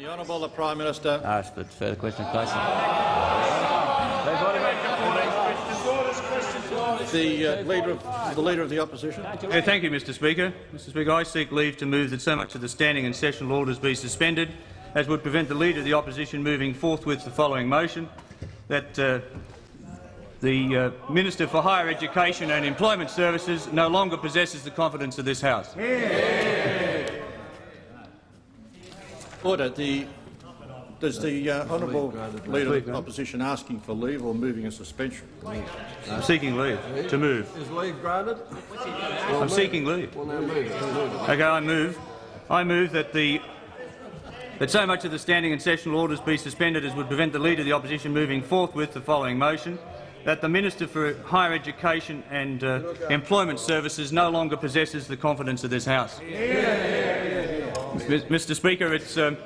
The Honourable the Prime Minister. Ask for further question. please. The uh, leader of the leader of the opposition. Yeah, thank you, Mr. Speaker. Mr. Speaker, I seek leave to move that so much of the standing and sessional orders be suspended as would prevent the leader of the opposition moving forthwith the following motion that uh, the uh, Minister for Higher Education and Employment Services no longer possesses the confidence of this House. Order. The does the uh, honourable leader of the opposition asking for leave or moving a suspension? I'm seeking leave to move. Is leave granted? I'm seeking leave. Well, now move it. Move it. Okay, I move. I move that the that so much of the standing and sessional orders be suspended as would prevent the Leader of the Opposition moving forthwith the following motion, that the Minister for Higher Education and uh, Employment Services no longer possesses the confidence of this House. Mr Speaker, it's um,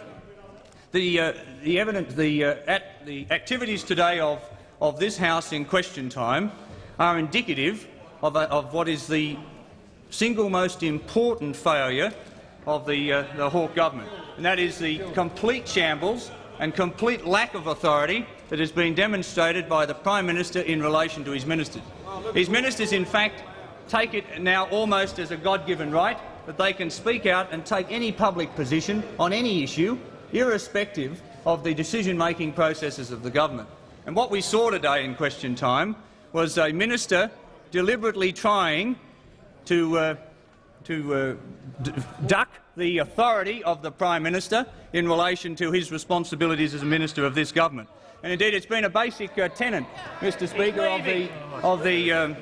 the, uh, the, evident, the, uh, at, the activities today of, of this House in question time are indicative of, a, of what is the single most important failure of the, uh, the Hawke government, and that is the complete shambles and complete lack of authority that has been demonstrated by the Prime Minister in relation to his ministers. His ministers, in fact, take it now almost as a God-given right that they can speak out and take any public position on any issue, irrespective of the decision-making processes of the government. And what we saw today in question time was a minister deliberately trying to, uh, to uh, duck the authority of the Prime Minister in relation to his responsibilities as a minister of this government. And indeed, it's been a basic uh, tenet, Mr Speaker, of the, of the um,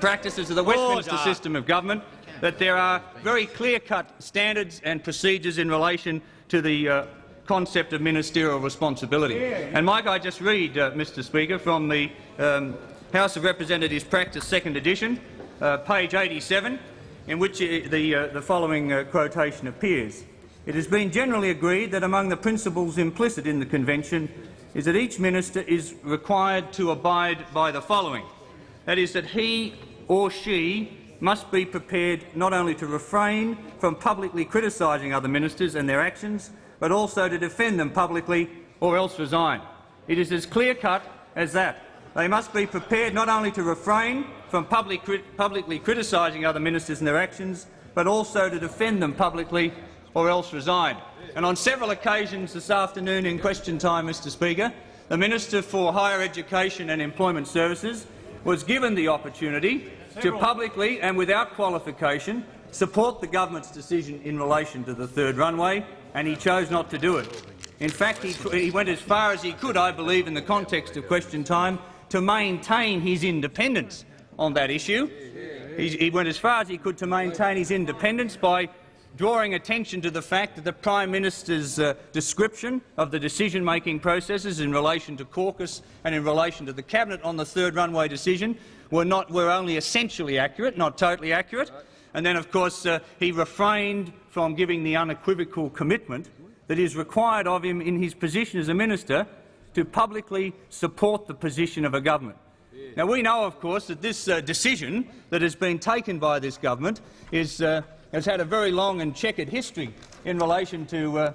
practices of the Westminster system of government that there are very clear-cut standards and procedures in relation to the uh, concept of ministerial responsibility. And might I just read, uh, Mr Speaker, from the um, House of Representatives Practice Second Edition, uh, page 87, in which uh, the, uh, the following uh, quotation appears. It has been generally agreed that among the principles implicit in the Convention is that each minister is required to abide by the following. That is, that he or she must be prepared not only to refrain from publicly criticising other ministers and their actions, but also to defend them publicly or else resign. It is as clear-cut as that. They must be prepared not only to refrain from public crit publicly criticising other ministers and their actions, but also to defend them publicly or else resign. And on several occasions this afternoon in question time, Mr Speaker, the Minister for Higher Education and Employment Services was given the opportunity to publicly and without qualification support the government's decision in relation to the third runway, and he chose not to do it. In fact, he, he went as far as he could, I believe, in the context of question time, to maintain his independence on that issue. He, he went as far as he could to maintain his independence by drawing attention to the fact that the Prime Minister's uh, description of the decision-making processes in relation to caucus and in relation to the Cabinet on the third runway decision were, not, were only essentially accurate, not totally accurate. And then, of course, uh, he refrained from giving the unequivocal commitment that is required of him in his position as a minister to publicly support the position of a government. Now, we know, of course, that this uh, decision that has been taken by this government is, uh, has had a very long and checkered history in relation to uh,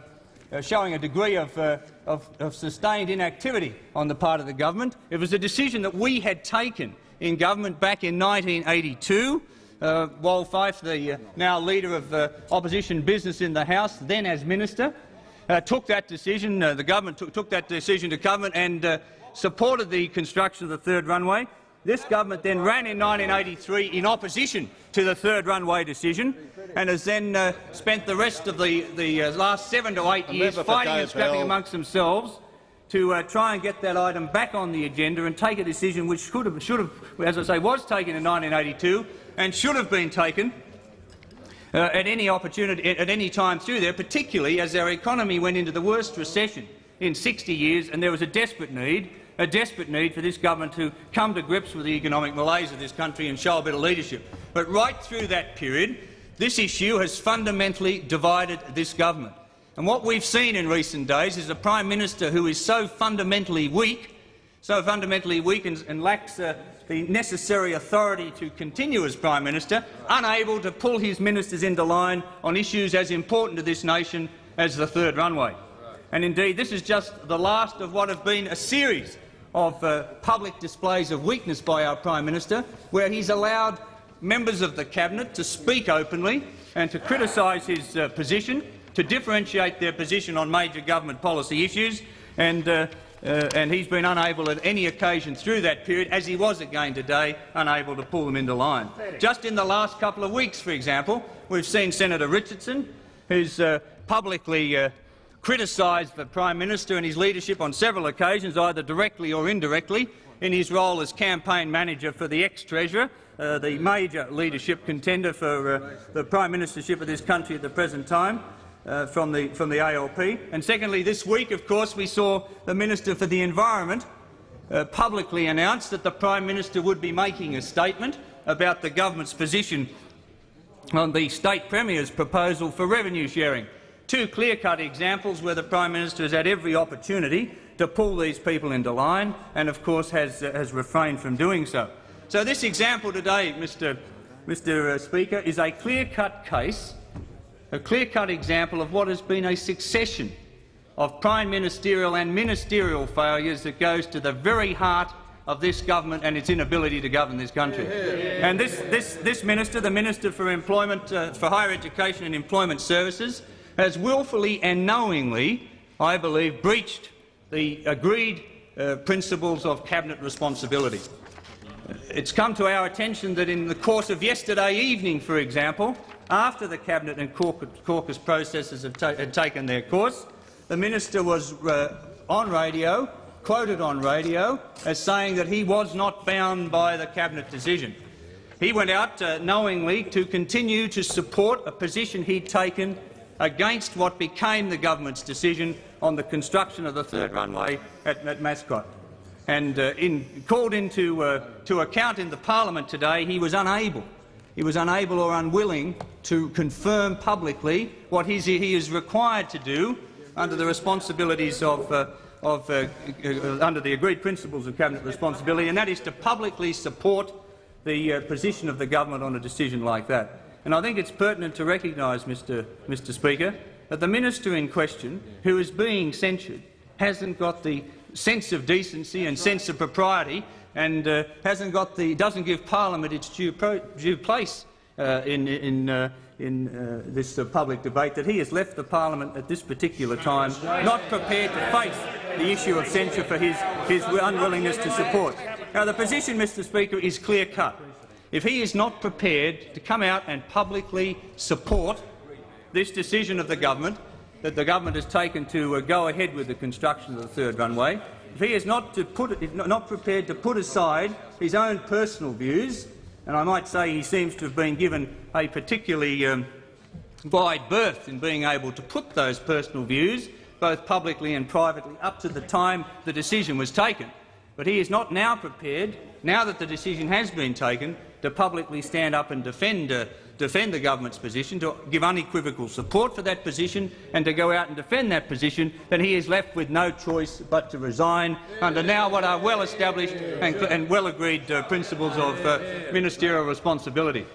uh, showing a degree of, uh, of, of sustained inactivity on the part of the government. It was a decision that we had taken in government back in 1982. Uh, Wal Fife, the uh, now leader of uh, opposition business in the House, then as minister, uh, took that decision. Uh, the government took, took that decision to government and uh, supported the construction of the third runway. This government then ran in 1983 in opposition to the third runway decision and has then uh, spent the rest of the, the last seven to eight years fighting and scrapping amongst themselves to uh, try and get that item back on the agenda and take a decision which should have, should have, as I say, was taken in 1982 and should have been taken uh, at any opportunity, at any time through there, particularly as our economy went into the worst recession in 60 years, and there was a desperate need, a desperate need for this government to come to grips with the economic malaise of this country and show a bit of leadership. But right through that period, this issue has fundamentally divided this government. And what we've seen in recent days is a Prime Minister who is so fundamentally weak, so fundamentally weak and, and lacks uh, the necessary authority to continue as Prime Minister, unable to pull his ministers into line on issues as important to this nation as the third runway. And indeed, this is just the last of what have been a series of uh, public displays of weakness by our Prime Minister, where he's allowed members of the Cabinet to speak openly and to criticise his uh, position, to differentiate their position on major government policy issues, and, uh, uh, and he's been unable at any occasion through that period, as he was again today, unable to pull them into line. Just in the last couple of weeks, for example, we've seen Senator Richardson, who's uh, publicly uh, criticised the Prime Minister and his leadership on several occasions, either directly or indirectly, in his role as campaign manager for the ex-Treasurer, uh, the major leadership contender for uh, the Prime Ministership of this country at the present time. Uh, from, the, from the ALP. And secondly, this week, of course, we saw the Minister for the Environment uh, publicly announce that the Prime Minister would be making a statement about the government's position on the State Premier's proposal for revenue sharing. Two clear-cut examples where the Prime Minister has had every opportunity to pull these people into line and, of course, has, uh, has refrained from doing so. So this example today, Mr, Mr. Uh, Speaker, is a clear-cut case a clear-cut example of what has been a succession of prime ministerial and ministerial failures that goes to the very heart of this government and its inability to govern this country. And this, this, this minister, the Minister for Employment, uh, for Higher Education and Employment Services, has wilfully and knowingly, I believe, breached the agreed uh, principles of cabinet responsibility. It's come to our attention that in the course of yesterday evening, for example, after the Cabinet and caucus processes have ta had taken their course, the minister was uh, on radio, quoted on radio, as saying that he was not bound by the Cabinet decision. He went out uh, knowingly to continue to support a position he'd taken against what became the government's decision on the construction of the third runway at, at Mascot. And uh, in, called into uh, to account in the parliament today, he was unable he was unable or unwilling to confirm publicly what he is required to do under the responsibilities of, uh, of uh, uh, under the agreed principles of cabinet responsibility, and that is to publicly support the uh, position of the government on a decision like that. And I think it's pertinent to recognise, Mr. Mr. Speaker, that the minister in question, who is being censured, hasn't got the sense of decency and sense of propriety and uh, hasn't got the, doesn't give Parliament its due, pro, due place uh, in, in, uh, in uh, this uh, public debate, that he has left the Parliament at this particular time not prepared to face the issue of censure for his, his unwillingness to support. Now, the position, Mr Speaker, is clear-cut. If he is not prepared to come out and publicly support this decision of the government, that the government has taken to uh, go ahead with the construction of the third runway, if he is not, put, not prepared to put aside his own personal views, and I might say he seems to have been given a particularly um, wide berth in being able to put those personal views, both publicly and privately, up to the time the decision was taken. But he is not now prepared, now that the decision has been taken, to publicly stand up and defend uh, defend the government's position, to give unequivocal support for that position and to go out and defend that position, then he is left with no choice but to resign under now what are well-established and, and well-agreed uh, principles of uh, ministerial responsibility.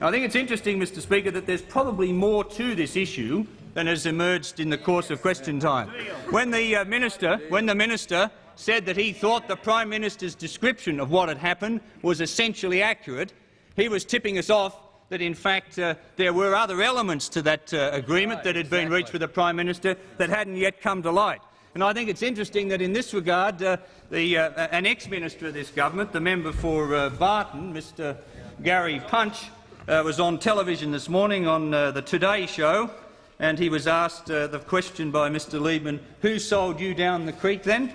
I think it's interesting, Mr Speaker, that there's probably more to this issue than has emerged in the course of question time. When the uh, minister, when the minister said that he thought the Prime Minister's description of what had happened was essentially accurate, he was tipping us off that in fact uh, there were other elements to that uh, agreement right, that had exactly. been reached with the Prime Minister that hadn't yet come to light. And I think it's interesting that in this regard, uh, the, uh, an ex-minister of this government, the member for uh, Barton, Mr Gary Punch, uh, was on television this morning on the Today show, and he was asked the question by Mr Liebmann, who sold you down the creek then?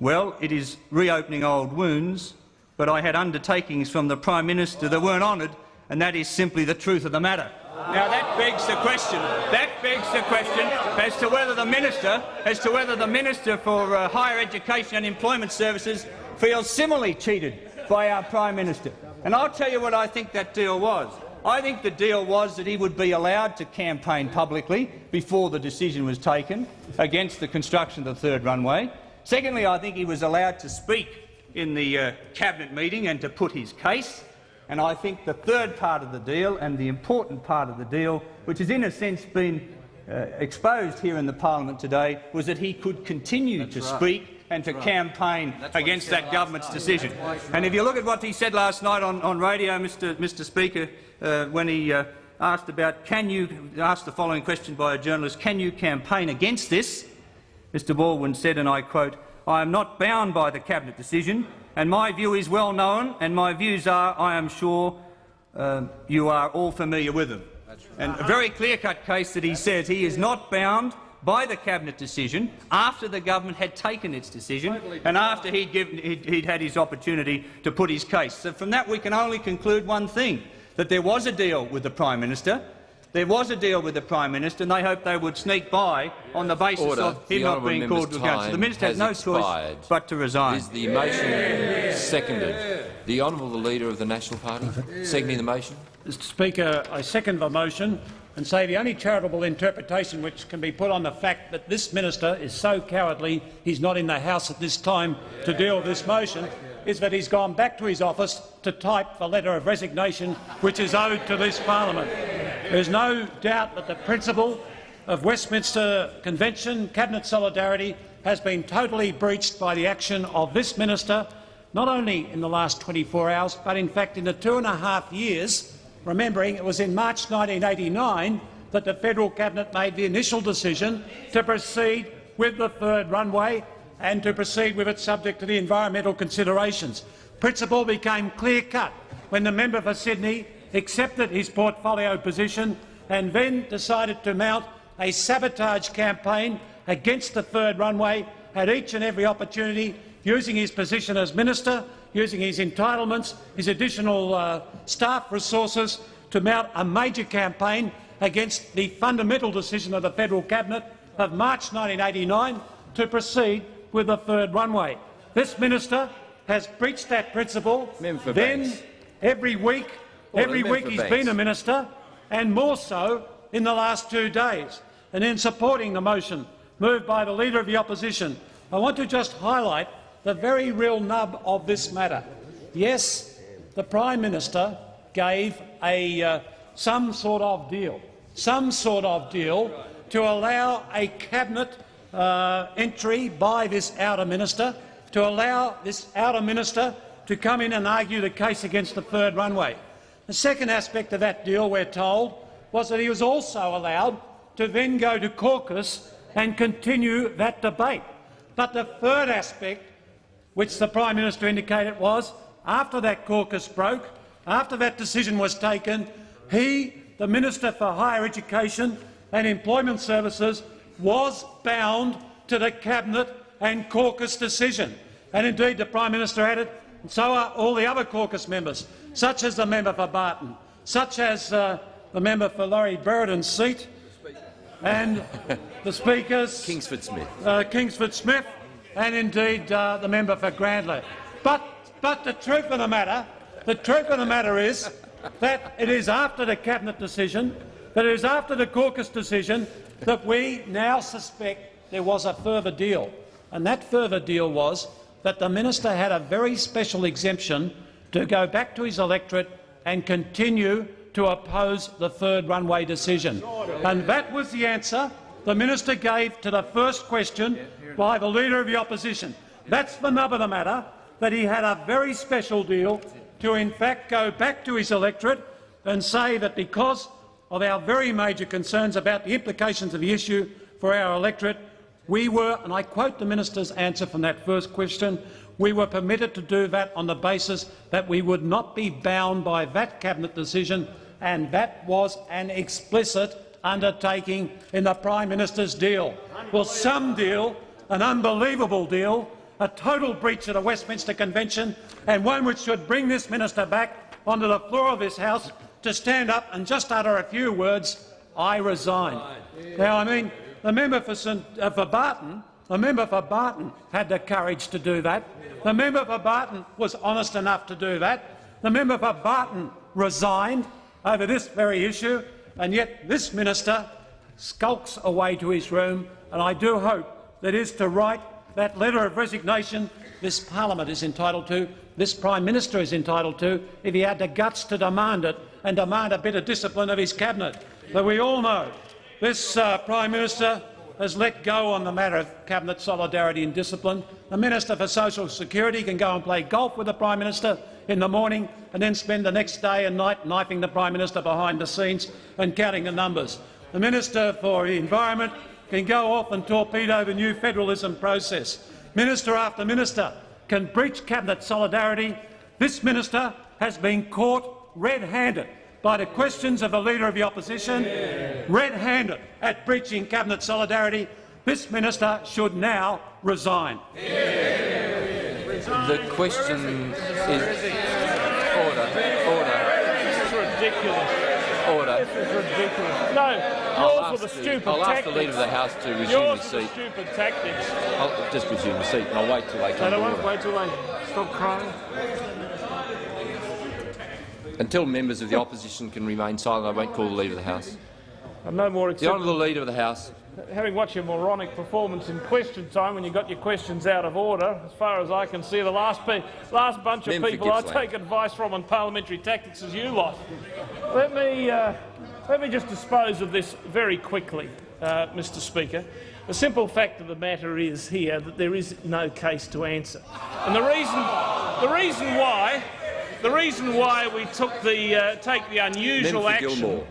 Well, it is reopening old wounds, but I had undertakings from the Prime Minister that weren't honoured and that is simply the truth of the matter. Now that begs the question. That begs the question as to whether the minister, as to whether the minister for uh, higher education and employment services feels similarly cheated by our prime minister. And I'll tell you what I think that deal was. I think the deal was that he would be allowed to campaign publicly before the decision was taken against the construction of the third runway. Secondly, I think he was allowed to speak in the uh, cabinet meeting and to put his case. And I think the third part of the deal, and the important part of the deal, which has in a sense been uh, exposed here in the parliament today was that he could continue to speak and to campaign against that government's decision. And if you look at what he said last night on, on radio, Mr, Mr Speaker, uh, when he uh, asked about can you asked the following question by a journalist, can you campaign against this? Mr Baldwin said, and I quote, I am not bound by the cabinet decision, and my view is well known, and my views are, I am sure, uh, you are all familiar with them. And a very clear-cut case that he says he is not bound by the cabinet decision after the government had taken its decision and after he'd, given, he'd, he'd had his opportunity to put his case. So from that we can only conclude one thing, that there was a deal with the Prime Minister, there was a deal with the Prime Minister, and they hoped they would sneak by on the basis Order. of him The not being called to account. So the Minister has has no expired. choice but to resign. Is the motion seconded? The Honourable the Leader of the National Party, seconding the motion. Mr Speaker, I second the motion and say the only charitable interpretation which can be put on the fact that this minister is so cowardly he's not in the House at this time to deal with this motion is that he's gone back to his office to type the letter of resignation which is owed to this parliament. There is no doubt that the principle of Westminster Convention cabinet solidarity has been totally breached by the action of this minister, not only in the last 24 hours, but in fact in the two and a half years remembering it was in March 1989 that the federal cabinet made the initial decision to proceed with the third runway and to proceed with it subject to the environmental considerations. Principle became clear-cut when the member for Sydney accepted his portfolio position and then decided to mount a sabotage campaign against the third runway at each and every opportunity, using his position as minister, using his entitlements, his additional uh, staff resources to mount a major campaign against the fundamental decision of the federal cabinet of March 1989 to proceed with the third runway. This minister has breached that principle. Member then, Banks. every week, every week he's been a minister, and more so in the last two days. And in supporting the motion moved by the Leader of the Opposition, I want to just highlight the very real nub of this matter. Yes, the Prime Minister gave a, uh, some sort of deal, some sort of deal to allow a cabinet uh, entry by this outer minister, to allow this outer minister to come in and argue the case against the third runway. The second aspect of that deal, we're told, was that he was also allowed to then go to caucus and continue that debate. But the third aspect, which the Prime Minister indicated was, after that caucus broke, after that decision was taken, he, the Minister for Higher Education and Employment Services, was bound to the Cabinet and caucus decision. And indeed, the Prime Minister added, and so are all the other caucus members, such as the member for Barton, such as uh, the member for Laurie Brereton's seat, and the Speaker's Kingsford Smith. uh, Kingsford Smith, and indeed uh, the member for Grayndler. But, but the truth of the matter, the truth of the matter is that it is after the cabinet decision, that it is after the caucus decision, that we now suspect there was a further deal, and that further deal was that the minister had a very special exemption to go back to his electorate and continue to oppose the third runway decision. And that was the answer the minister gave to the first question by the Leader of the Opposition. That's the nub of the matter, that he had a very special deal to in fact go back to his electorate and say that because of our very major concerns about the implications of the issue for our electorate, we were, and I quote the minister's answer from that first question, we were permitted to do that on the basis that we would not be bound by that cabinet decision, and that was an explicit undertaking in the Prime Minister's deal. Well, some deal, an unbelievable deal, a total breach of the Westminster Convention, and one which should bring this minister back onto the floor of this House to stand up and just utter a few words, I resign. Now, I mean, the member for, St, uh, for Barton, the member for Barton had the courage to do that. The member for Barton was honest enough to do that. The member for Barton resigned over this very issue, and yet this minister skulks away to his room, and I do hope that is to write that letter of resignation this parliament is entitled to, this Prime Minister is entitled to, if he had the guts to demand it and demand a bit of discipline of his cabinet. But we all know, this uh, Prime Minister has let go on the matter of cabinet solidarity and discipline. The Minister for Social Security can go and play golf with the Prime Minister in the morning and then spend the next day and night knifing the Prime Minister behind the scenes and counting the numbers. The Minister for the Environment can go off and torpedo the new federalism process. Minister after minister can breach cabinet solidarity. This minister has been caught red-handed by the questions of the Leader of the Opposition, red-handed at breaching cabinet solidarity. This minister should now resign. The question is... Order. Order. This is ridiculous. Order. This is ridiculous. No, I'll yours were the ask the, stupid I'll ask the. Leader of the House to resume yours his the seat. stupid tactics. I'll just resume the seat and I'll wait till they come they to won't order. wait till they stop crying. Until members of the opposition can remain silent, I won't call the Leader of the House. I'm no more The honourable Leader of the House. Having watched your moronic performance in question time when you got your questions out of order, as far as I can see, the last, last bunch of Member people I take advice from on parliamentary tactics is you lot. Let me, uh, let me just dispose of this very quickly, uh, Mr Speaker. The simple fact of the matter is here that there is no case to answer. And the reason, the reason why, the reason why we took the, uh, take the unusual action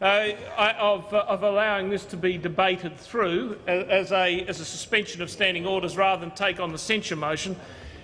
uh, of, uh, of allowing this to be debated through as a, as a suspension of standing orders rather than take on the censure motion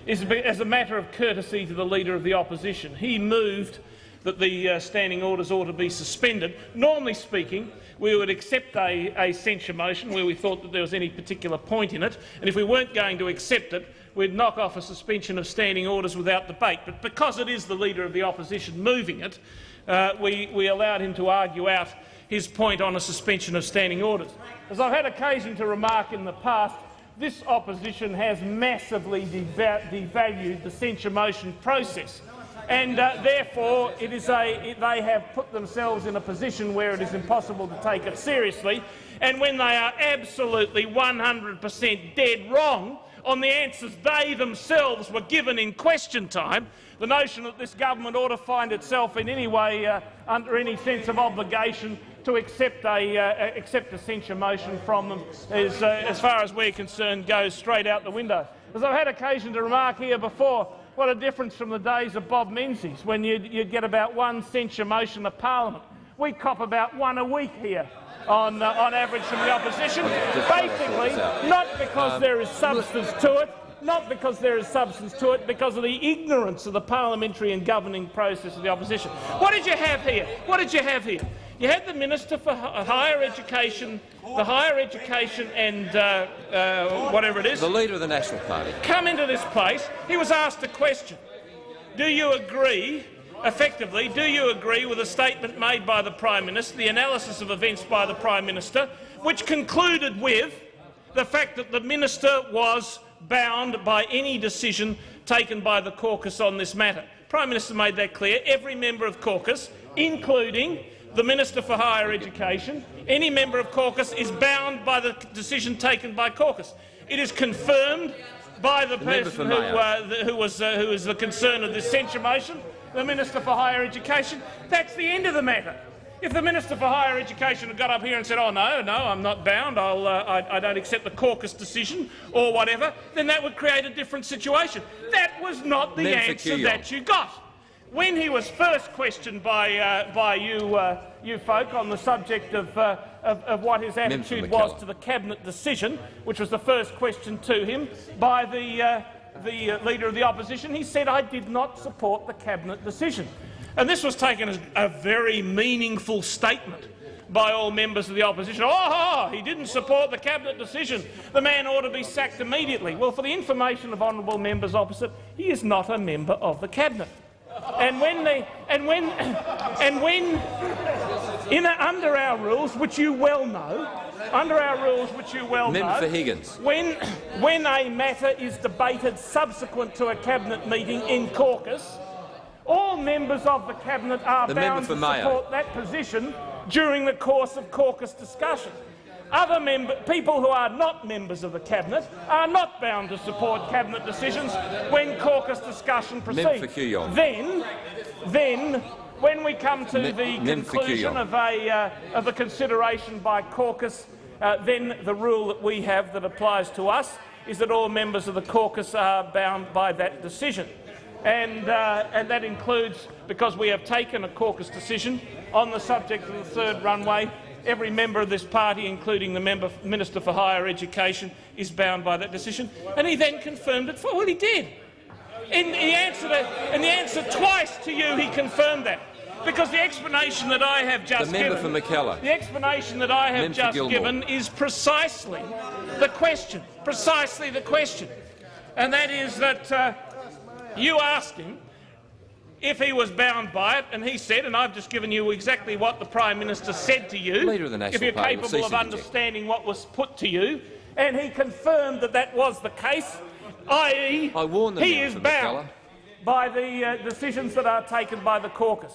is as a matter of courtesy to the Leader of the Opposition. He moved that the uh, standing orders ought to be suspended. Normally speaking, we would accept a, a censure motion where we thought that there was any particular point in it, and if we weren't going to accept it, we'd knock off a suspension of standing orders without debate. But because it is the Leader of the Opposition moving it, uh, we, we allowed him to argue out his point on a suspension of standing orders. As I've had occasion to remark in the past, this opposition has massively deva- devalued the censure motion process. And uh, therefore, it is a, it- they have put themselves in a position where it is impossible to take it seriously. And when they are absolutely 100 per cent dead wrong on the answers they themselves were given in question time, the notion that this government ought to find itself in any way uh, under any sense of obligation to accept a, uh, accept a censure motion from them is, uh, as far as we're concerned, goes straight out the window. As I've had occasion to remark here before, what a difference from the days of Bob Menzies, when you'd, you'd get about one censure motion of parliament. We cop about one a week here on, uh, on average from the opposition, Just trying to sort basically not because there is substance to it, not because there is substance to it, because of the ignorance of the parliamentary and governing process of the opposition. What did you have here? What did you have here? You had the Minister for Higher Education, the Higher Education and uh, uh, whatever it is, The Leader of the National Party. come into this place. He was asked a question. Do you agree, effectively, do you agree with a statement made by the Prime Minister, the analysis of events by the Prime Minister, which concluded with the fact that the Minister was bound by any decision taken by the caucus on this matter? Prime Minister made that clear. Every member of caucus, including the Minister for Higher Education, any member of caucus is bound by the decision taken by caucus. It is confirmed by the, for person who, uh, the, who, was, uh, who was the concern of this censure motion, the Minister for Higher Education. That's the end of the matter. If the Minister for Higher Education had got up here and said, oh no, no, I'm not bound, I'll, uh, I, I don't accept the caucus decision or whatever, then that would create a different situation. That was not the Member answer that you got. When he was first questioned by, uh, by you, uh, you folk on the subject of, uh, of, of what his attitude was to the cabinet decision, which was the first question to him by the, uh, the uh, leader of the opposition, he said, "I did not support the cabinet decision," and this was taken as a very meaningful statement by all members of the opposition. Oh, he didn't support the cabinet decision. The man ought to be sacked immediately. Well, for the information of honourable members opposite, he is not a member of the cabinet. And when they, and when, and when, in a, under our rules, which you well know, under our rules, which you well Member know, for Higgins. when, when a matter is debated subsequent to a cabinet meeting in caucus, all members of the cabinet are The bound to Mayo. support that position during the course of caucus discussion. Other member, people who are not members of the cabinet are not bound to support cabinet decisions when caucus discussion proceeds. Then, then when we come to the Mem conclusion of a uh, of the consideration by caucus, uh, then the rule that we have that applies to us is that all members of the caucus are bound by that decision. And, uh, and that includes, because we have taken a caucus decision on the subject of the third runway, every member of this party, including the member, Minister for Higher Education, is bound by that decision. And he then confirmed it for well, he did. In the answer, to, in the answer twice to you, he confirmed that. Because the explanation that I have just The member given, for Mackellar. the explanation that I have Member just given is precisely the question, precisely the question, and that is that uh, you asked him if he was bound by it, and he said, and I've just given you exactly what the Prime Minister said to you, Leader of the National if you're Party capable of understanding what was put to you, and he confirmed that that was the case, i.e. I warned the he is bound by the uh, decisions that are taken by the caucus.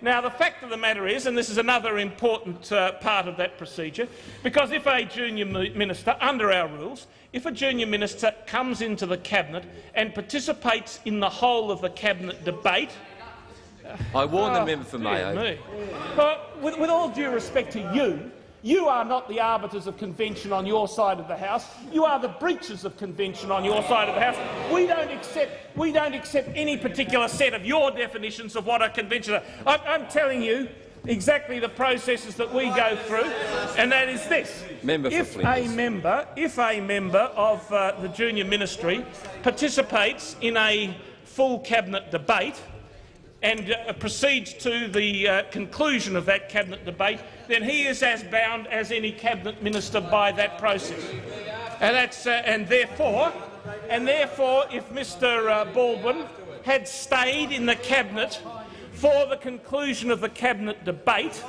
Now, the fact of the matter is, and this is another important uh, part of that procedure, because if a junior minister, under our rules, if a junior minister comes into the cabinet and participates in the whole of the cabinet debate, I warn the Oh, member for Mayo. me. But with, with all due respect to you, you are not the arbiters of convention on your side of the House. You are the breaches of convention on your side of the House. We don't accept, we don't accept any particular set of your definitions of what a convention is. I'm, I'm telling you exactly the processes that we go through, and that is this. Member if a member, if a member of uh, the junior ministry participates in a full cabinet debate, and uh, proceeds to the uh, conclusion of that cabinet debate, then he is as bound as any cabinet minister by that process. And, that's, uh, and therefore, and therefore, if Mr uh, Baldwin had stayed in the cabinet for the conclusion of the cabinet debate,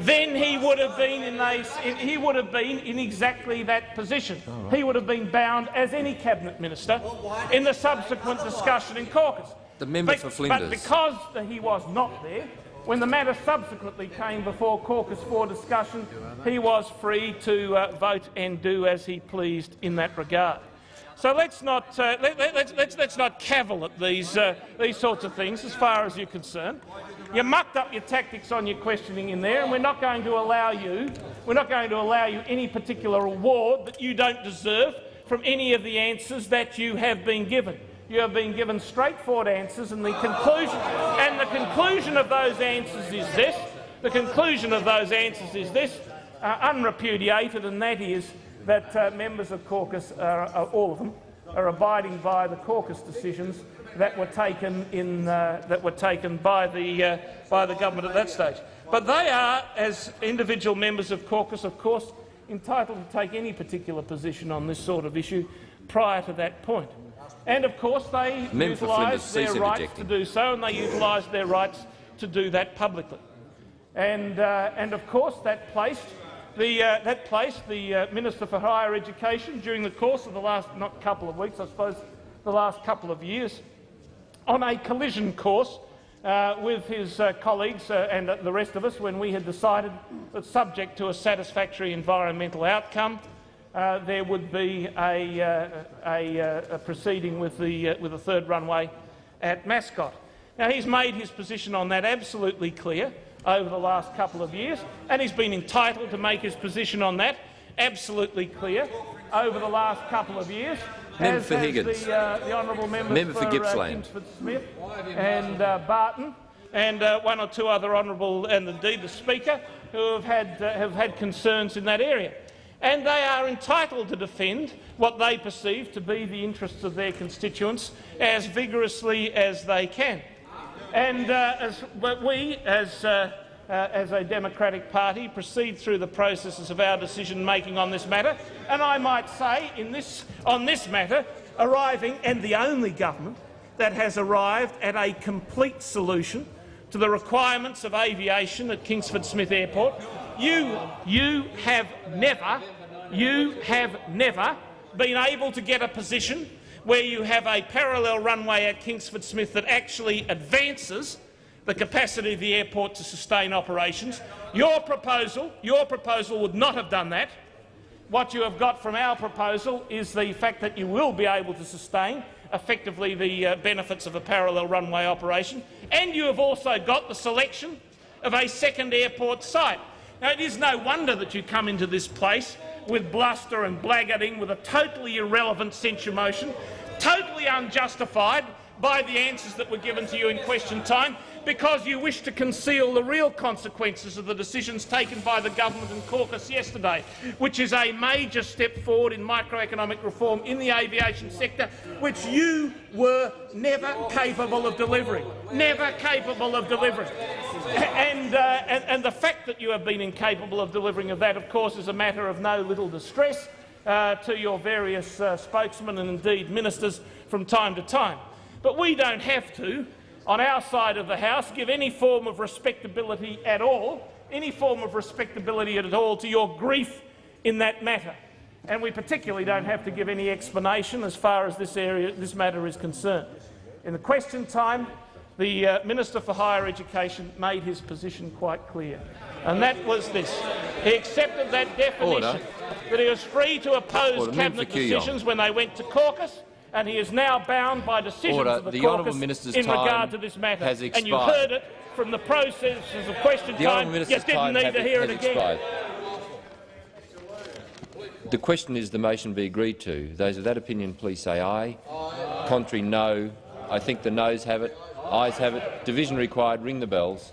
then he would have been in a, he would have been in exactly that position. He would have been bound as any cabinet minister in the subsequent discussion in caucus. The member But- for Flinders. But because he was not there, when the matter subsequently came before caucus for discussion, he was free to uh, vote and do as he pleased in that regard. So let's not, uh, let, let, let's, let's, not cavil at these, uh, these sorts of things as far as you're concerned. You mucked up your tactics on your questioning in there, and we're not going to allow you, we're not going to allow you any particular reward that you don't deserve from any of the answers that you have been given. You have been given straightforward answers, and the conclusion and the conclusion of those answers is this. The conclusion of those answers is this, uh, unrepudiated, and that is that uh, members of caucus, are, are, all of them, are abiding by the caucus decisions that were taken in uh, that were taken by the uh, by the government at that stage. But they are, as individual members of caucus, of course, entitled to take any particular position on this sort of issue prior to that point. And of course, they utilised their rights to do so, and they utilised their rights to do that publicly. And, uh, and of course, that placed the, uh, that placed the uh, Minister for Higher Education during the course of the last not couple of weeks, I suppose, the last couple of years, on a collision course uh, with his uh, colleagues uh, and the rest of us when we had decided that, subject to a satisfactory environmental outcome, uh, there would be a, uh, a, uh, a proceeding with the, uh, with the third runway at Mascot. Now, he's made his position on that absolutely clear over the last couple of years, and he's been entitled to make his position on that absolutely clear over the last couple of years. Member for Higgins. The, uh, the honourable members Member for uh, Gippsland. Kingsford Smith and uh, Barton and uh, one or two other honourable, and indeed the Speaker, who have had, uh, have had concerns in that area. And they are entitled to defend what they perceive to be the interests of their constituents as vigorously as they can. And uh, as we, as, uh, uh, as a democratic party, proceed through the processes of our decision-making on this matter, and I might say, in this, on this matter, arriving, and the only government that has arrived at a complete solution to the requirements of aviation at Kingsford Smith Airport. You, you have never, you have never been able to get a position where you have a parallel runway at Kingsford Smith that actually advances the capacity of the airport to sustain operations. Your proposal, your proposal would not have done that. What you have got from our proposal is the fact that you will be able to sustain effectively the uh, benefits of a parallel runway operation, and you have also got the selection of a second airport site. It is no wonder that you come into this place with bluster and blackguarding, with a totally irrelevant censure motion, totally unjustified by the answers that were given to you in question time, because you wish to conceal the real consequences of the decisions taken by the government and caucus yesterday, which is a major step forward in microeconomic reform in the aviation sector, which you were never capable of delivering. Never capable of delivering. And, uh, and, and the fact that you have been incapable of delivering of that, of course, is a matter of no little distress uh, to your various uh, spokesmen and indeed ministers from time to time. But we don't have to, on our side of the House, give any form of respectability at all, any form of respectability at all to your grief in that matter. And we particularly don't have to give any explanation as far as this, area, this matter is concerned. In the question time, the uh, Minister for Higher Education made his position quite clear, and that was this. He accepted that definition, Order. that he was free to oppose Order. Cabinet decisions when they went to caucus, and he is now bound by decisions Order. of the, The caucus minister's in regard to this matter. has And you expired. heard it from the processes of question The time. You didn't need to hear it again. expired. The question is the motion be agreed to. Those of that opinion, please say aye. Contrary, no. I think the noes have it. Ayes have it. Division required. Ring the bells.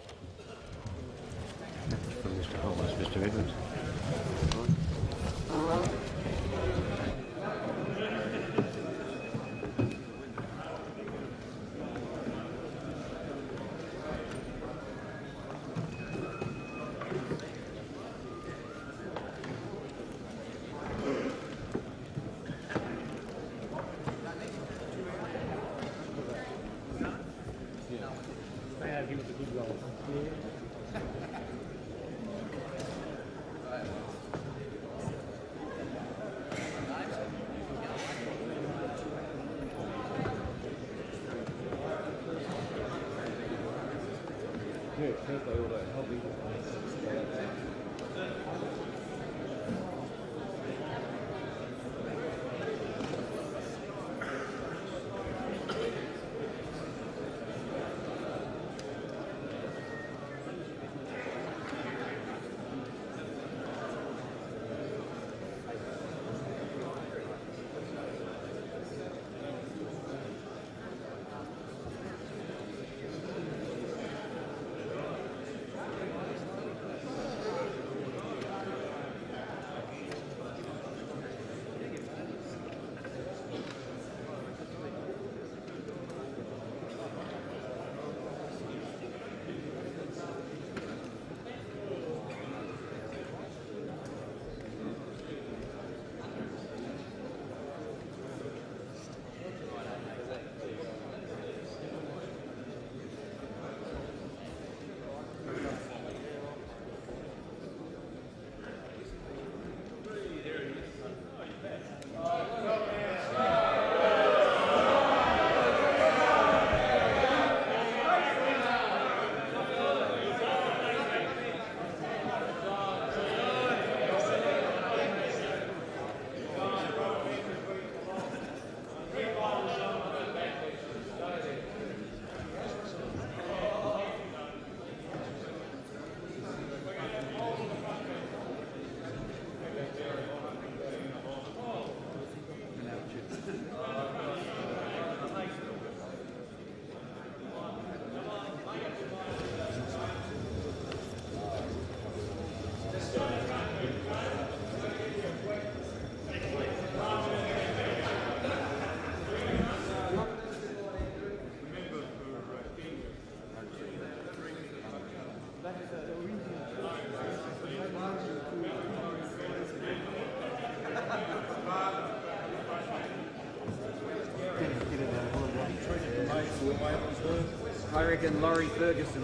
Reckon Laurie Ferguson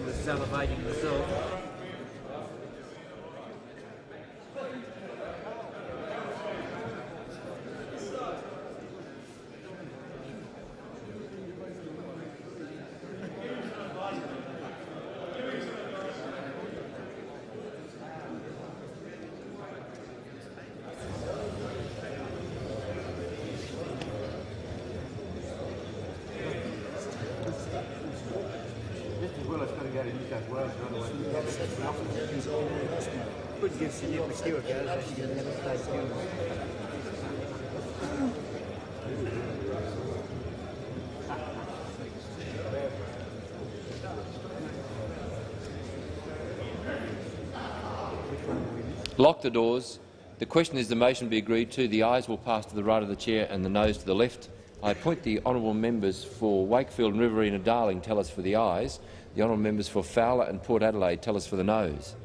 Lock the doors. The question is the motion be agreed to. The ayes will pass to the right of the chair and the noes to the left. I appoint the honourable members for Wakefield and Riverina Darling tell us for the ayes. The honourable members for Fowler and Port Adelaide tell us for the noes.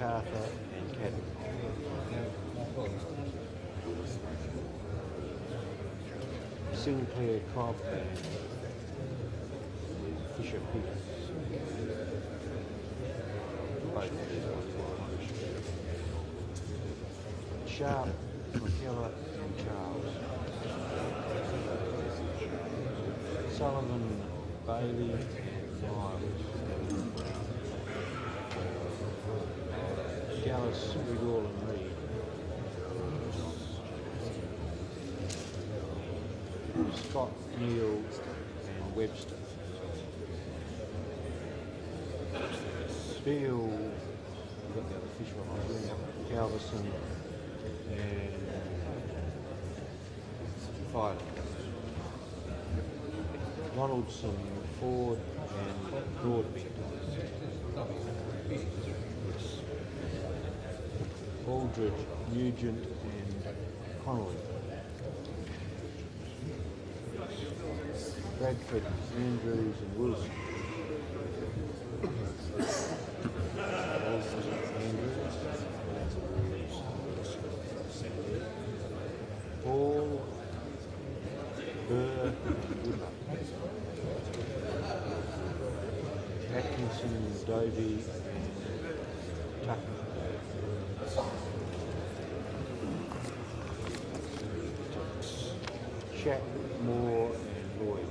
MacArthur and Caddy. Sinclair, Cobb and Fisher Peters. Sharp, McKellar and Charles. Sullivan, Bailey, and Miles. Gallus, Riggall and Reed. Scott, Neal and Webster. Steele, we've got the other fish him, Halverson and Filer. Donaldson, Ford and Broadbent. Aldridge, Nugent and Connolly. Bradford, Andrews and Wilson. Paul, Burr, Atkinson, Dovey, and Tucker. Chat, Moore, and Lloyd.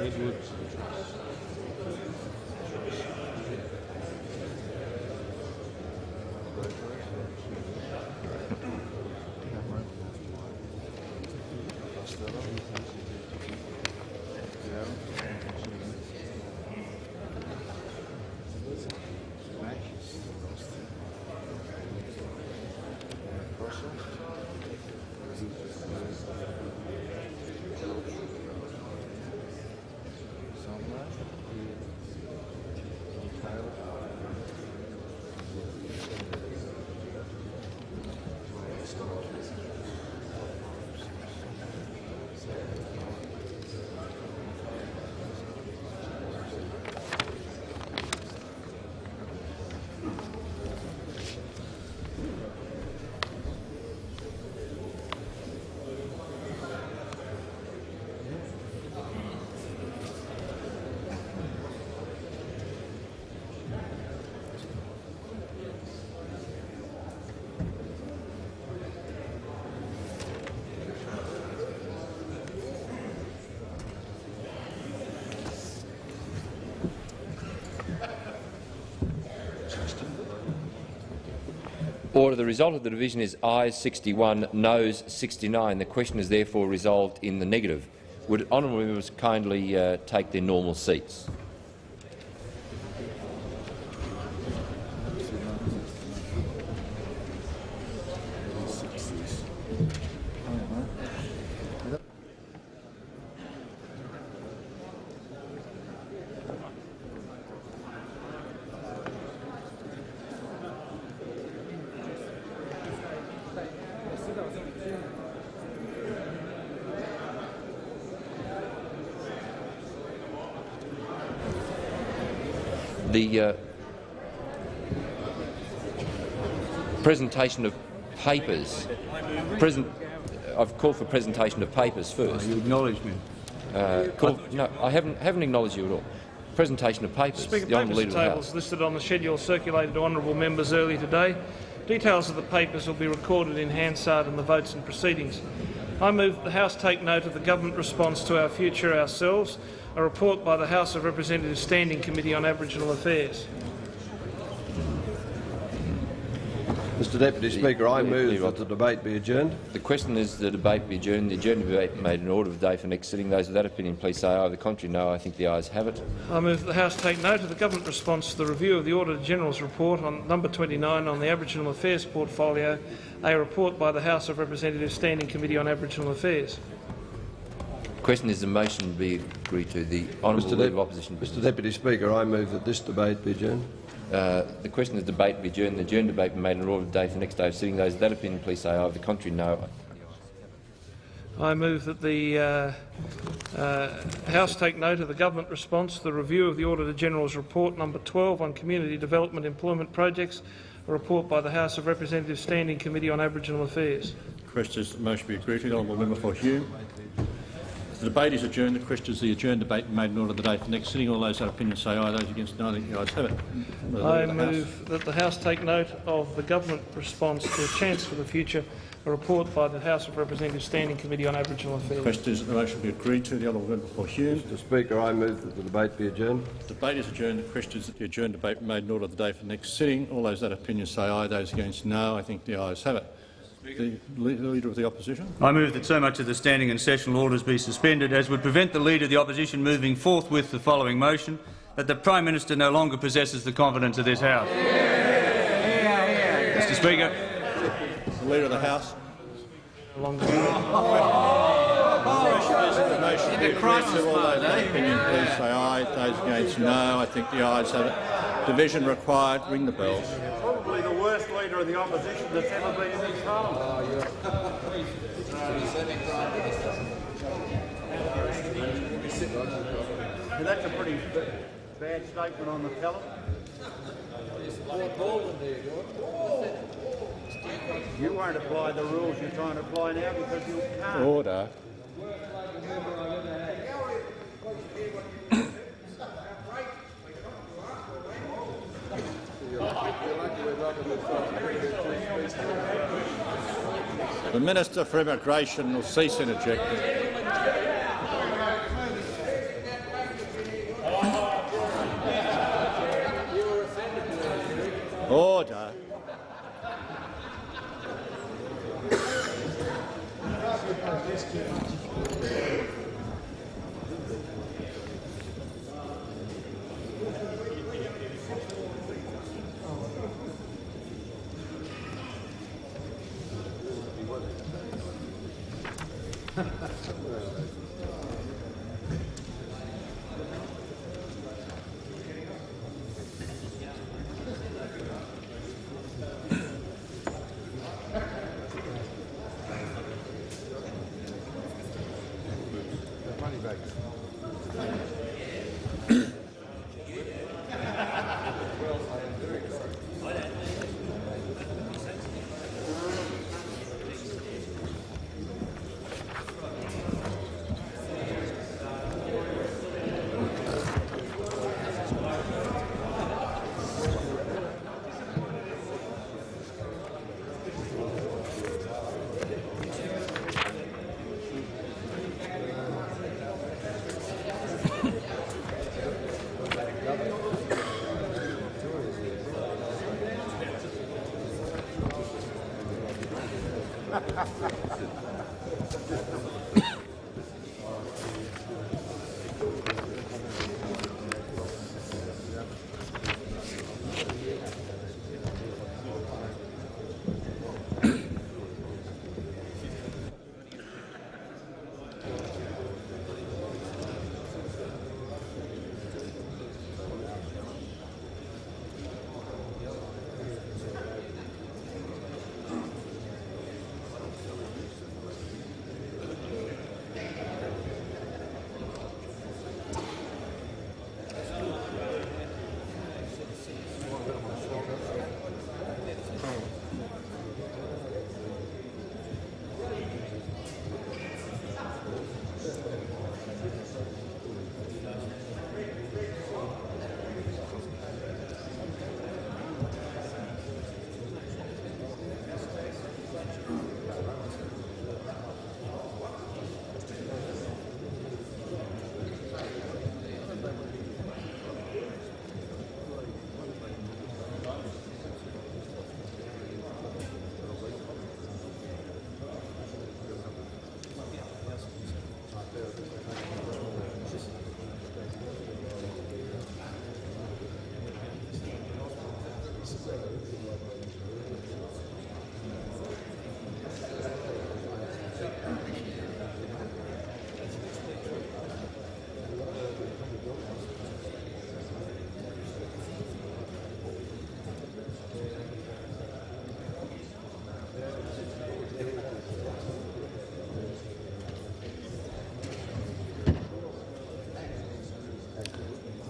Edwards and. Order. The result of the division is ayes 61, noes 69. The question is therefore resolved in the negative. Would honourable members kindly uh, take their normal seats? Presentation of papers. Present, I've called for presentation of papers first. You acknowledge me. Uh, called, no, I haven't, haven't acknowledged you at all. Presentation of papers. Speaker, the papers Leader and of the House. tables listed on the schedule circulated to honourable members earlier today. Details of the papers will be recorded in Hansard in the votes and proceedings. I move that the House take note of the government response to our future ourselves, a report by the House of Representatives Standing Committee on Aboriginal Affairs. Mr Deputy Speaker, I Leave- move leave that the debate be adjourned. The question is the debate be adjourned. The adjourned debate made an order of the day for next sitting. Those of that opinion, please say aye. The contrary, no. I think the ayes have it. I move that the House take note of the government response to the review of the Auditor-General's report on number 29 on the Aboriginal Affairs portfolio, a report by the House of Representatives Standing Committee on Aboriginal Affairs. The question is the motion be agreed to. The Honourable Mr. Leader of Opposition Mr Deputy Speaker, I move that this debate be adjourned. Uh, the question is debate be adjourned. The adjourned debate be made an order of the day for next day of sitting. Those of that opinion, please say aye. The contrary, no. I move that the uh, uh, House take note of the government response to the review of the Auditor-General's report number 12 on community development employment projects, a report by the House of Representatives Standing Committee on Aboriginal Affairs. Question is that the motion be agreed to. Honourable member for Hume. The debate is adjourned. The question is the adjourned debate made in order of the day for next sitting. All those that opinion say aye. Those against no. I think the ayes have it. The Leader I of the House. move that the House take note of the government response to a chance for the future, a report by the House of Representatives Standing Committee on Aboriginal Affairs. The Question is that the motion be agreed to. The honourable member for Hume. Mr Speaker, I move that the debate be adjourned. The debate is adjourned. The question is that the adjourned debate made in order of the day for next sitting. All those that opinion say aye. Those against no. I think the ayes have it. The Leader of the Opposition. I move that so much of the standing and sessional orders be suspended as would prevent the Leader of the Opposition moving forth with the following motion, that the Prime Minister no longer possesses the confidence of this House. Mr Speaker, The Leader of the House. Along the- The motion be agreed to. Those that eh? opinion please say aye. Those against no. I think the ayes have it. Division required. Ring the bells. Probably the worst leader of the opposition that's ever been in this parliament. That's a pretty bad statement on the tele. You won't apply the rules you're trying to apply now because you can't. Order. The Minister for Immigration will cease interjecting. Order.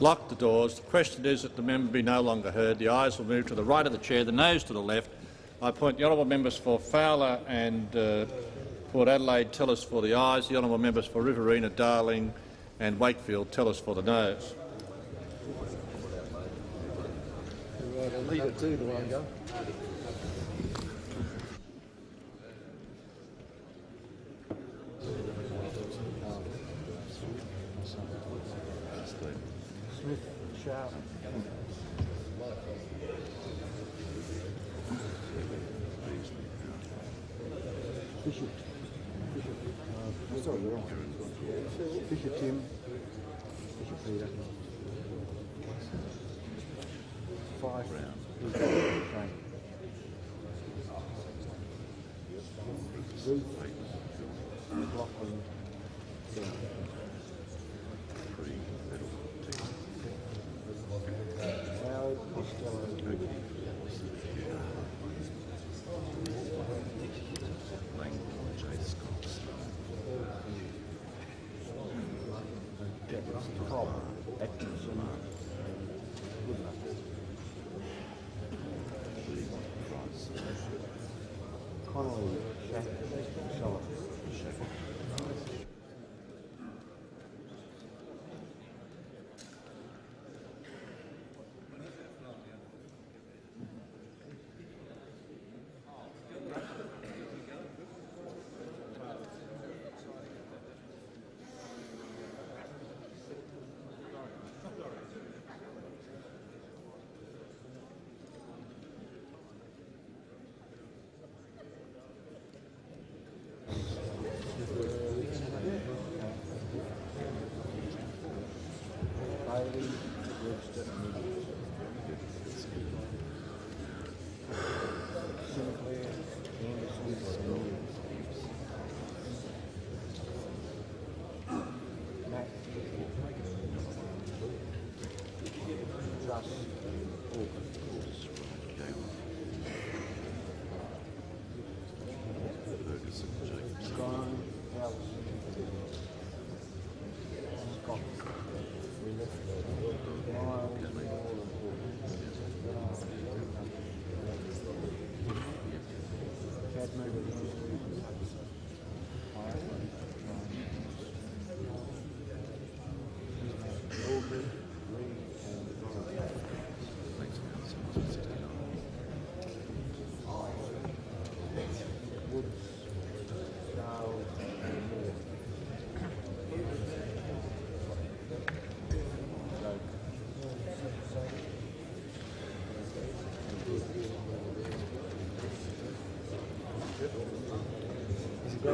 Lock the doors. The question is that the member be no longer heard. The eyes will move to the right of the chair, the nose to the left. I appoint the honourable members for Fowler and uh, Port Adelaide tell us for the ayes. The honourable members for Riverina, Darling and Wakefield tell us for the noes. Leader two, do I go? Smith, Sharp. Bishop. Bishop. Uh, sorry, you're on. Bishop Tim. Bishop Peter. Five. Frank. Ruth. McLaughlin. Brown. Howard Costello. Cobb, Atkinson, Goodman. Connolly, Shack, Sullivan. Bailey, Webster, Sinclair, Anderson, Mills. Matt. Truss, Orban. Scrine, House. Scott. Woods, Dale, and Moore. Send him to us. A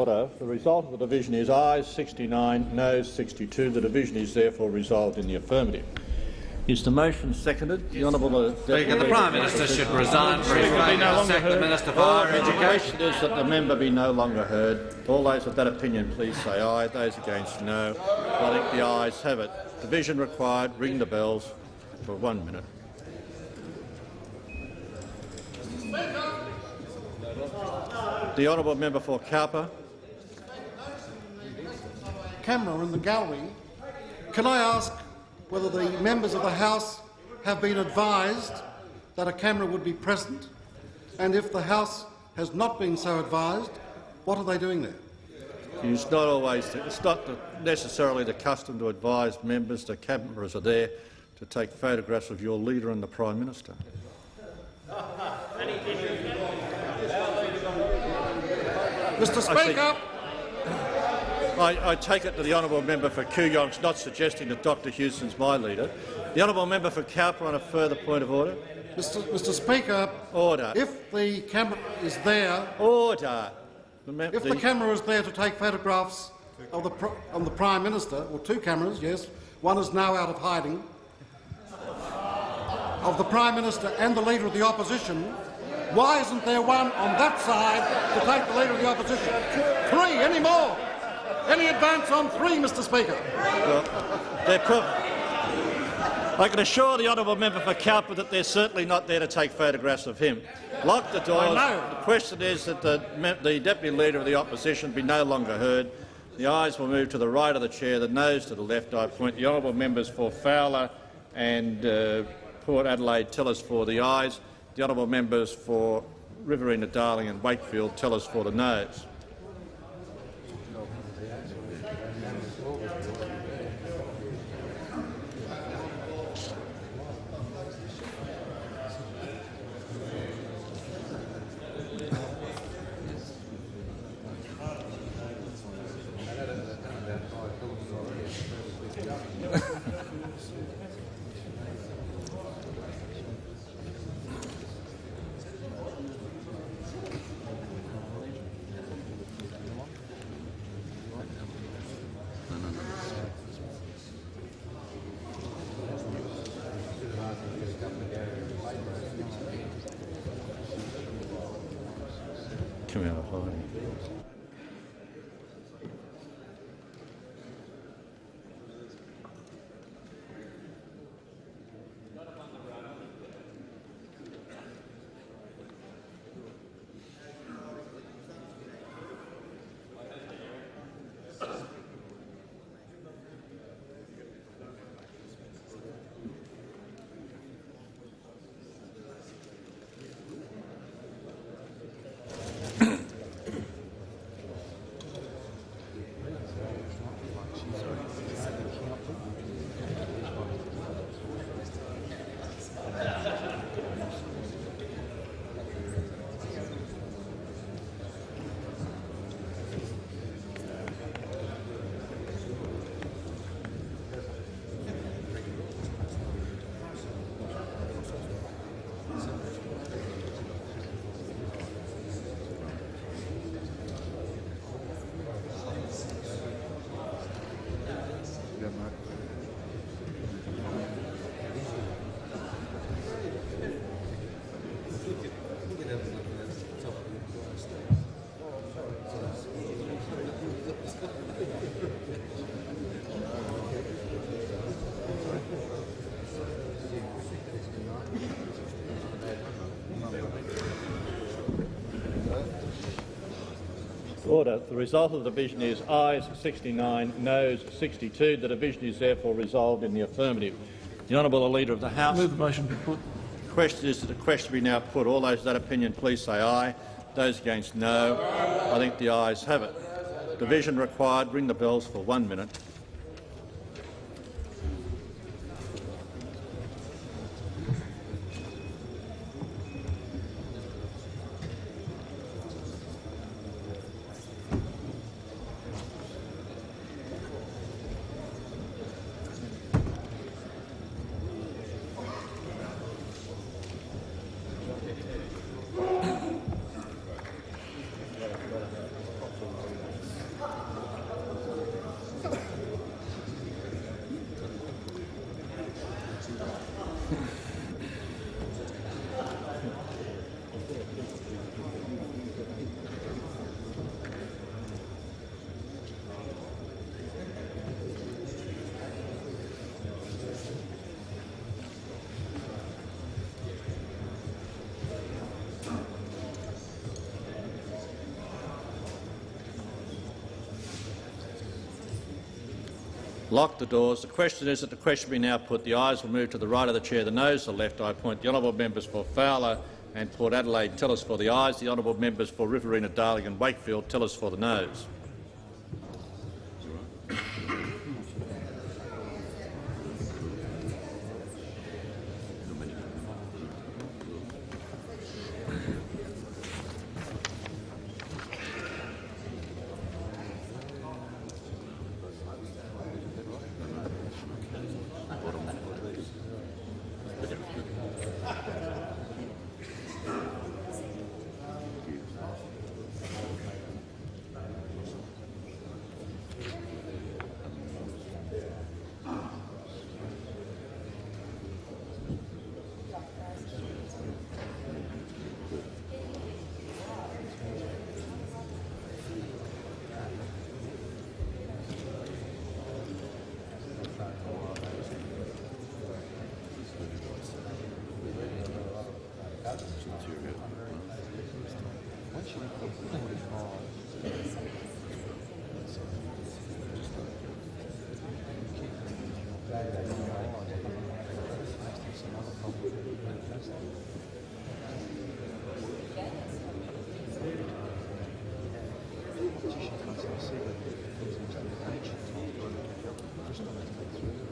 Order. The result of the division is ayes 69, noes 62. The division is therefore resolved in the affirmative. Is the motion seconded? The Honourable uh, Speaker, the Prime Minister should resign for his failure sack the Minister for Higher Education. is that the member be no longer heard. All those of that opinion, please say aye. Those against, no. I think the ayes have it. Division required. Ring the bells for one minute. The honourable member for Cowper. Camera in the gallery, can I ask whether the members of the House have been advised that a camera would be present? And if the House has not been so advised, what are they doing there? It's not always, it's not the- necessarily the custom to advise members that cameras are there to take photographs of your leader and the Prime Minister. Mr Speaker, I, I take it that the honourable member for Kooyong's not suggesting that Dr Hewson's my leader. The honourable member for Cowper on a further point of order. Mr. Mr. Speaker, Order. if the camera is there, Order. The if the camera is there to take photographs of the, of the Prime Minister, or two cameras, yes, one is now out of hiding, of the Prime Minister and the Leader of the Opposition, why isn't there one on that side to take the Leader of the Opposition? Three, any more? Any advance on three, Mr Speaker? They're pro- I can assure the honourable member for Cowper that they're certainly not there to take photographs of him. Lock the doors. The question is that the, the Deputy Leader of the Opposition be no longer heard. The eyes will move to the right of the chair, the nose to the left. I point the honourable members for Fowler and uh, Port Adelaide tell us for the eyes. The honourable members for Riverina, Darling and Wakefield tell us for the noes. Order. The result of the division is ayes 69, noes 62. The division is therefore resolved in the affirmative. The honourable Leader of the House. Move the motion be put. The question is that the question be now put. All those of that opinion, please say aye. Those against, no. I think the ayes have it. Division required. Ring the bells for one minute. Lock the doors. The question is that the question be now put. The eyes will move to the right of the chair, the nose to the left. I appoint the honourable members for Fowler and Port Adelaide tell us for the eyes, The honourable members for Riverina, Darling and Wakefield tell us for the noes. The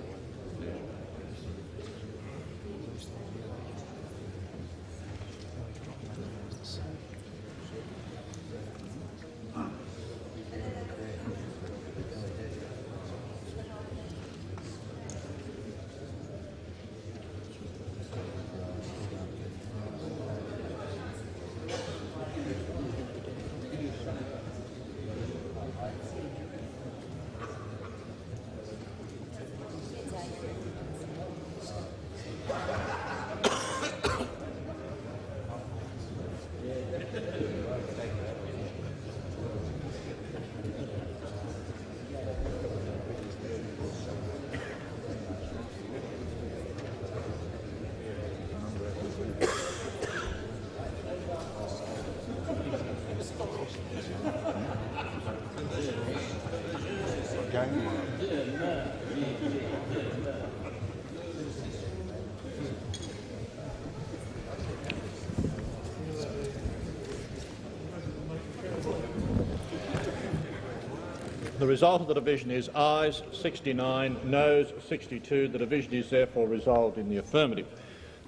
result of the division is ayes 69, noes 62. The division is therefore resolved in the affirmative.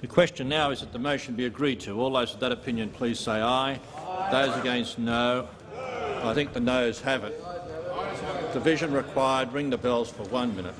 The question now is that the motion be agreed to. All those of that opinion please say aye. aye. Those against no. I think the noes have it. Division required. Ring the bells for one minute.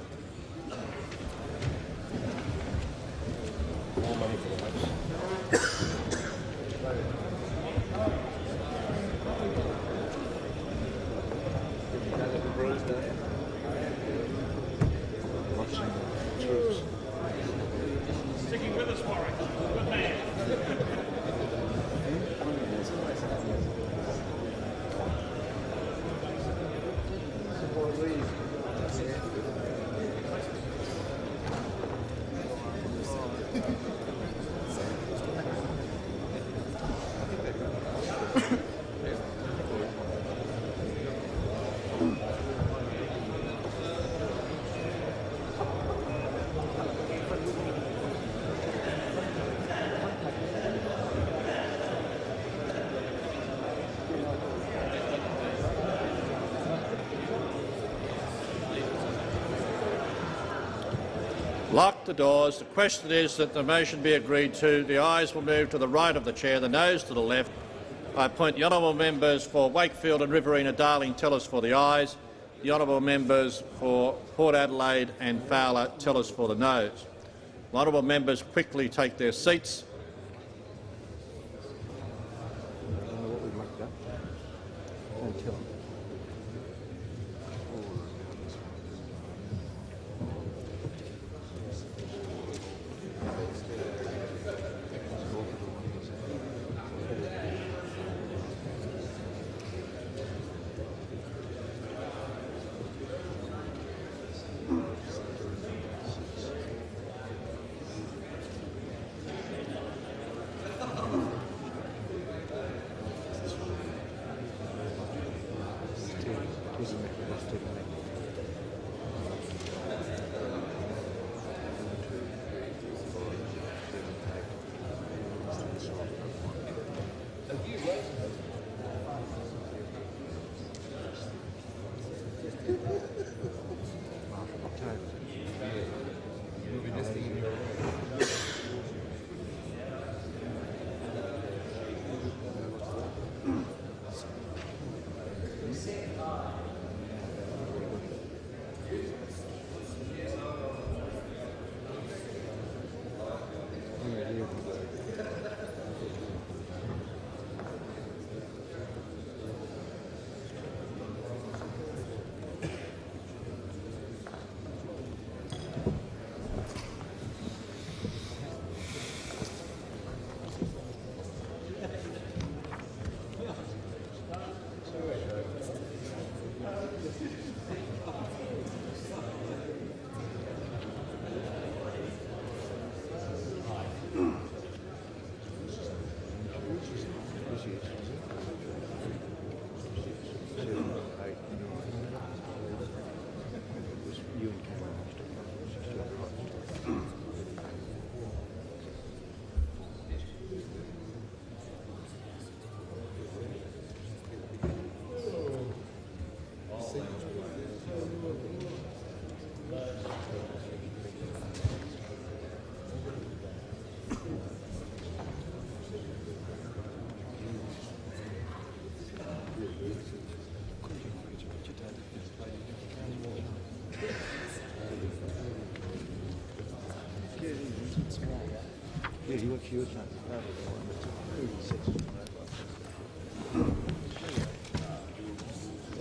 Lock the doors. The question is that the motion be agreed to. The ayes will move to the right of the chair, the noes to the left. I appoint the honourable members for Wakefield and Riverina Darling tell us for the ayes, the honourable members for Port Adelaide and Fowler tell us for the noes. Honourable members quickly take their seats. was amazing.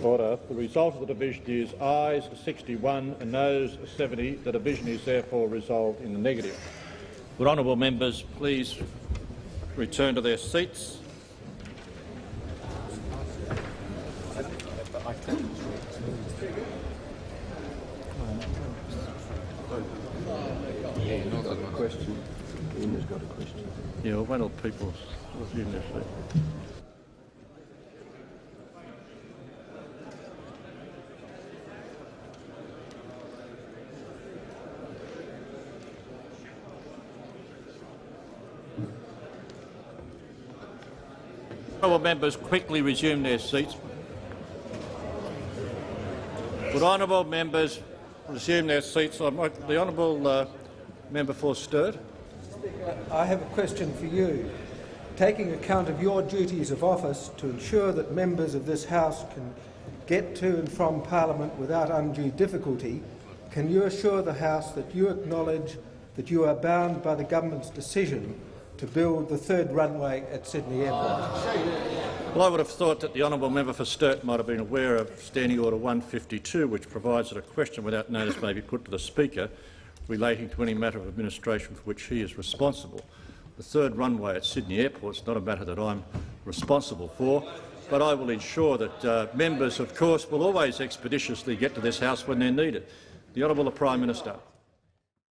Order. The result of the division is ayes 61 and noes 70. The division is therefore resolved in the negative. Would honourable members please return to their seats? Question. Ian got a question. Yeah, well, wait till people resume their seats. Honourable members quickly resume their seats. Would honourable members resume their seats? The honourable uh, member for Sturt. I have a question for you. Taking account of your duties of office to ensure that members of this House can get to and from Parliament without undue difficulty, can you assure the House that you acknowledge that you are bound by the government's decision to build the third runway at Sydney Airport? Well, I would have thought that the honourable member for Sturt might have been aware of Standing Order 152, which provides that a question without notice may be put to the Speaker relating to any matter of administration for which he is responsible. The third runway at Sydney Airport is not a matter that I'm responsible for, but I will ensure that uh, members, of course, will always expeditiously get to this House when they're needed. The Honourable Prime Minister.